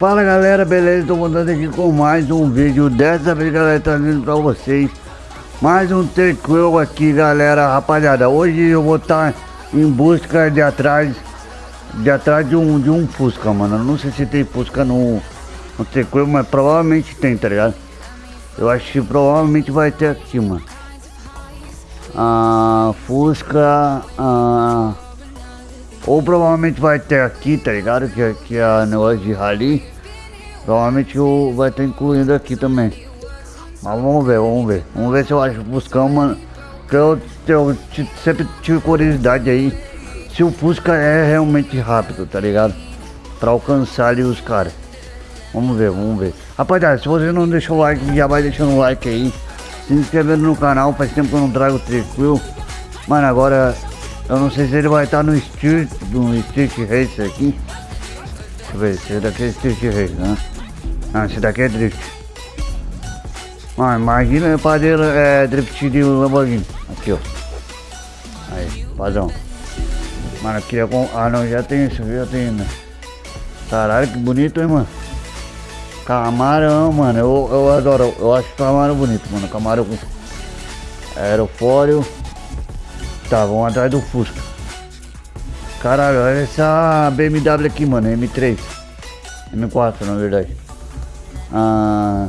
Fala galera, beleza? Tô contando aqui com mais um vídeo Dessa vez galera, trazendo pra vocês Mais um tranquilo aqui galera Rapaziada, hoje eu vou estar tá em busca de atrás De atrás de um, de um Fusca, mano Não sei se tem Fusca no, no tranquilo Mas provavelmente tem, tá ligado? Eu acho que provavelmente vai ter aqui, mano ah, Fusca ah, Ou provavelmente vai ter aqui, tá ligado? Que, que é a negócio de rally Provavelmente vai estar incluindo aqui também. Mas vamos ver, vamos ver. Vamos ver se eu acho Fuscão, mano. Que eu, eu sempre tive curiosidade aí. Se o Fusca é realmente rápido, tá ligado? Pra alcançar ali os caras. Vamos ver, vamos ver. Rapaziada, se você não deixou o like, já vai deixando o like aí. Se inscrevendo no canal, faz tempo que eu não trago tranquilo. Mano, agora eu não sei se ele vai estar no Street, no Street Race aqui. Deixa eu ver, esse daqui é Street Race, né? Ah, esse daqui é drift. Ah, imagina fazer é, drift de Lamborghini. Aqui, ó. Aí, padrão. Mano, aqui é com... Ah, não, já tem isso, já tem, né? Caralho, que bonito, hein, mano? Camarão, mano. Eu, eu adoro. Eu acho camarão bonito, mano. Camarão com aerofólio. Tá, vamos atrás do Fusca. Caralho, olha essa BMW aqui, mano. M3. M4, na verdade. Ah,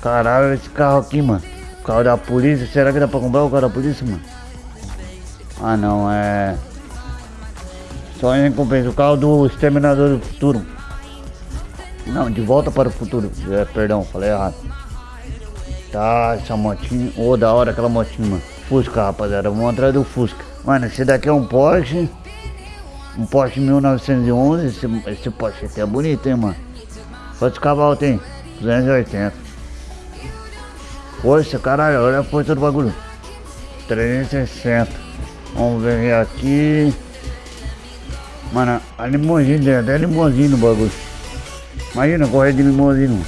caralho, esse carro aqui, mano. O carro da polícia. Será que dá pra comprar o carro da polícia, mano? Ah, não, é... Só em recompensa. O carro do Exterminador do Futuro. Não, de volta para o futuro. É, perdão, falei errado. Tá, essa motinha. Ô, oh, da hora aquela motinha, mano. Fusca, rapaziada. Vamos atrás do Fusca. Mano, esse daqui é um Porsche. Um Porsche 1911. Esse, esse Porsche aqui é bonito, hein, mano. Quantos cavalos tem? 280. Força, caralho, olha a força do bagulho. 360. Vamos ver aqui. Mano, a limousine tem até limousine no bagulho. Imagina correr de limousine.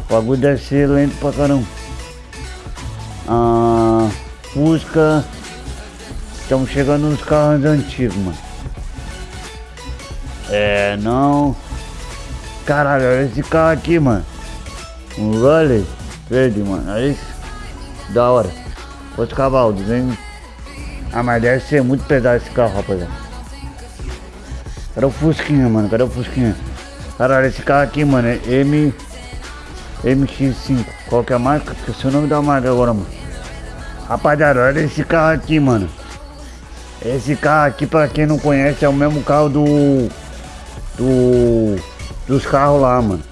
O bagulho deve ser lento pra caramba. Ah, Fusca. Estamos chegando nos carros antigos, mano. É, não. Caralho, olha esse carro aqui, mano. Um Raleigh verde, mano. Olha isso. Da hora. Quantos cavalos? hein? Ah, mas deve ser muito pesado esse carro, rapaziada. Cadê o Fusquinha, mano? Cadê o Fusquinha? Caralho, esse carro aqui, mano, é M... MX5. Qual que é a marca? Esqueci o nome da marca agora, mano. Rapaziada, olha esse carro aqui, mano. Esse carro aqui, pra quem não conhece, é o mesmo carro do... Do dos carros lá, mano.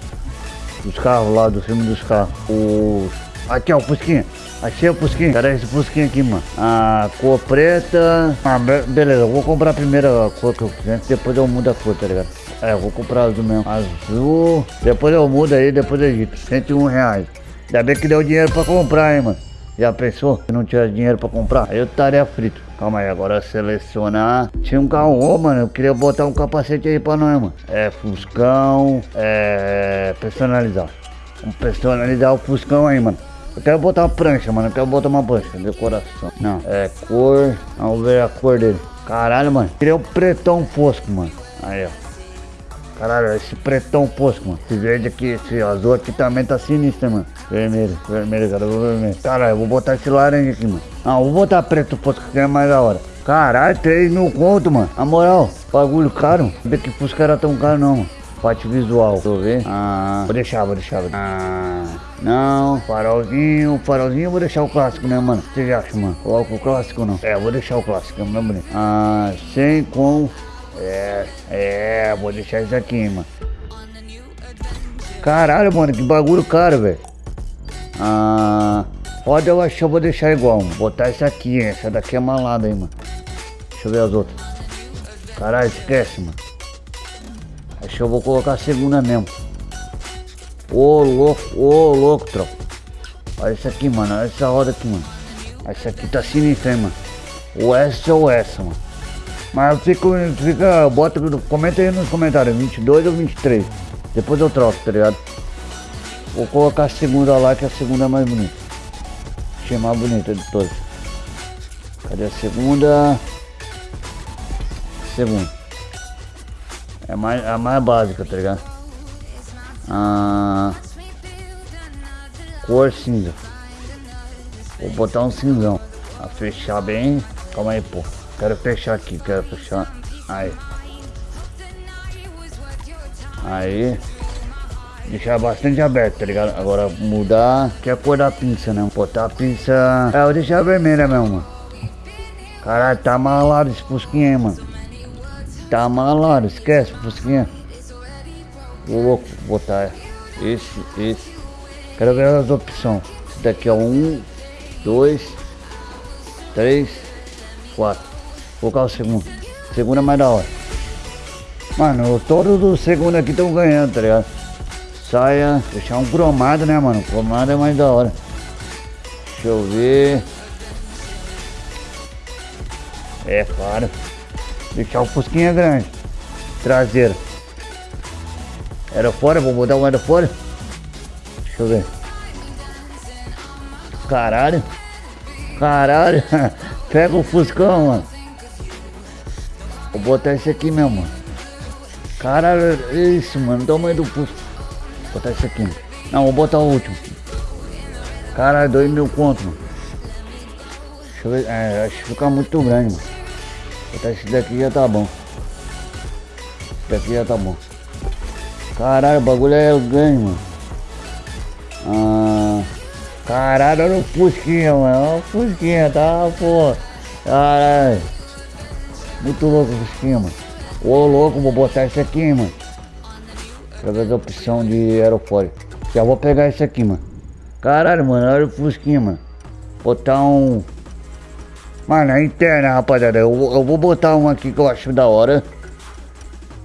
Dos carros lá, do filme dos carros. Os... Aqui, ó, o Fusquinha. Achei o Fusquinha. Cadê esse Fusquinha aqui, mano? A cor preta. Ah, be beleza, eu vou comprar a primeira cor que eu quiser. Depois eu mudo a cor, tá ligado? É, eu vou comprar azul mesmo. Azul. Depois eu mudo aí, depois eu edito. 101 reais. Ainda bem que deu dinheiro pra comprar, hein, mano. Já pensou? Se não tivesse dinheiro pra comprar, aí eu estaria frito. Calma aí, agora selecionar. Tinha um carro, mano, eu queria botar um capacete aí pra nós, mano. É, Fuscão, é, personalizar. Vamos personalizar o Fuscão aí, mano. Eu quero botar uma prancha, mano. Eu quero botar uma prancha. Decoração. Não. É cor. Vamos ver a cor dele. Caralho, mano. Queria um pretão fosco, mano. Aí, ó. Caralho, esse pretão fosco, mano. Esse verde aqui, esse azul aqui também tá sinistro, mano. Vermelho, vermelho, cara, vermelho. Caralho, eu vou botar esse laranja aqui, mano. Não, vou botar preto fosco que é mais da hora. Caralho, 3 mil conto, mano. Na moral, bagulho caro. Não que Fusca era tão caro, não, mano. Parte visual, deixa eu ver. Ah, vou deixar, vou deixar. Ah, não, farolzinho, farolzinho eu vou deixar o clássico, né, mano? Você acha, mano? Coloca o clássico não? É, vou deixar o clássico, é muito bonito. Ah, sem com é, é, vou deixar isso aqui, mano. Caralho, mano, que bagulho caro, velho. Ah, pode eu acho que eu vou deixar igual, mano. Botar essa aqui, hein? essa daqui é malada aí, mano. Deixa eu ver as outras. Caralho, esquece, mano. Acho que eu vou colocar a segunda mesmo. Ô, louco, ô, louco, tropa. Olha isso aqui, mano. Olha essa roda aqui, mano. Essa aqui tá sinistra, hein, mano. Ou essa ou essa, mano. Mas fica, fica, bota, comenta aí nos comentários, 22 ou 23. Depois eu troco, tá ligado? Vou colocar a segunda lá, que a segunda é mais bonita. Achei mais bonita de todas. Cadê a segunda? Segunda. É mais, a mais básica, tá ligado? Ah, cor cinza. Vou botar um cinzão. A fechar bem. Calma aí, pô. Quero fechar aqui, quero fechar. Aí. Aí. Deixar bastante aberto, tá ligado? Agora mudar, que é a cor da pinça, né? Botar a pinça... É, eu vou deixar vermelha mesmo, mano. Caralho, tá malado esse fusquinha aí, mano. Tá malado, esquece fusquinha. Vou louco, botar esse, esse. Quero ver as opções. Esse daqui é um, dois, três, quatro. Vou colocar o segundo. O segundo é mais da hora. Mano, todos do segundo aqui estão ganhando, tá ligado? saia, deixar um cromado, né, mano? Cromado é mais da hora. Deixa eu ver. É, claro. Deixar o fusquinha grande. Traseira. Era fora, vou botar o fora. Deixa eu ver. Caralho. Caralho. Pega o fuscão, mano. Vou botar esse aqui mesmo, mano. Caralho, isso, mano. Tamanho do fuscão botar esse aqui. Não, vou botar o último. Caralho, dois mil conto, mano. Deixa eu ver. É, acho que fica muito grande, mano. Botar esse daqui já tá bom. Esse daqui já tá bom. Caralho, o bagulho é grande, mano. Ah, caralho, olha o Fusquinha, mano. Olha o Fusquinha, tá, pô. Caralho. Muito louco o Fusquinha, mano. Ô, louco, vou botar esse aqui, mano através da opção de aerofólio. Já vou pegar esse aqui, mano. Caralho, mano, olha o Fusquinha, mano. Botar um... Mano, é interna, rapaziada. Eu, eu vou botar um aqui que eu acho da hora.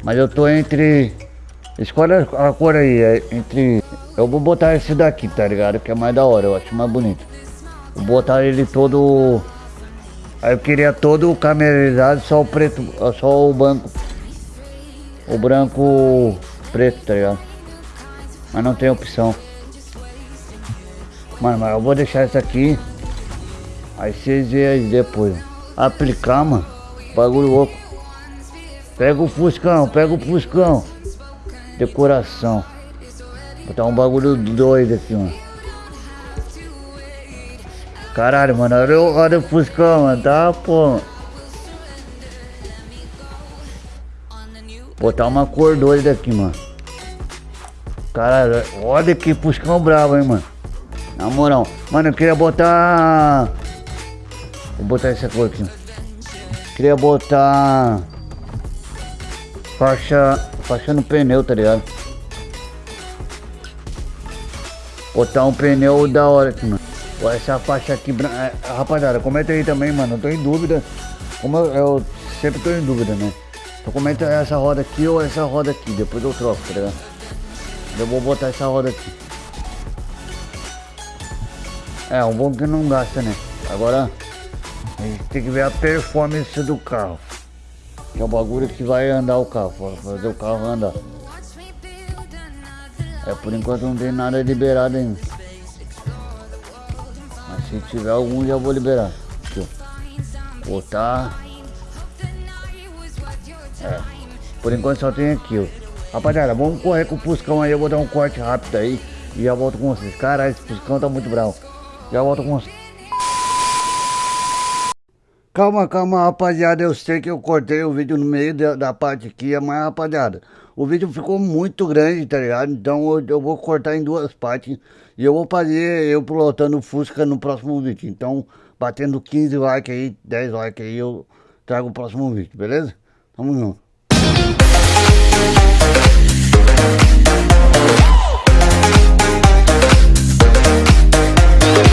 Mas eu tô entre... Escolhe a cor aí, é entre... Eu vou botar esse daqui, tá ligado? Que é mais da hora, eu acho mais bonito. Vou botar ele todo... Aí eu queria todo camerizado, só o preto, só o banco. O branco preto, tá ligado? Mas não tem opção. Mano, mas eu vou deixar isso aqui. Aí vocês veem depois. Aplicar, mano. Bagulho louco. Pega o Fuscão, pega o Fuscão. Decoração. Botar um bagulho doido aqui, mano. Caralho, mano, olha, olha o Fuscão, mano, tá, pô. Botar uma cor doida aqui, mano. Caralho, olha que puscão bravo, hein, mano. Na moral. Mano, eu queria botar... Vou botar essa cor aqui. Queria botar... Faixa... Faixa no pneu, tá ligado? Botar um pneu da hora aqui, mano. Essa faixa aqui... É, rapaziada, comenta aí também, mano. Eu tô em dúvida. Como eu, eu sempre tô em dúvida, né? Então comenta essa roda aqui ou essa roda aqui. Depois eu troco, tá ligado? Eu vou botar essa roda aqui. É, um bom que não gasta, né? Agora, a gente tem que ver a performance do carro. Que é o bagulho que vai andar o carro, fazer o carro andar. É, por enquanto não tem nada liberado ainda. Mas se tiver algum já vou liberar. Aqui, ó. Botar. É. Por enquanto só tem aqui, ó. Rapaziada, vamos correr com o Fuscão aí, eu vou dar um corte rápido aí e já volto com vocês. Cara, esse Fuscão tá muito bravo. Já volto com vocês. Calma, calma, rapaziada. Eu sei que eu cortei o vídeo no meio da, da parte aqui, mas, rapaziada, o vídeo ficou muito grande, tá ligado? Então eu, eu, vou cortar em duas partes e eu vou fazer eu pilotando Fusca no próximo vídeo. Então, batendo 15 likes aí, 10 likes aí, eu trago o próximo vídeo, beleza? Tamo junto.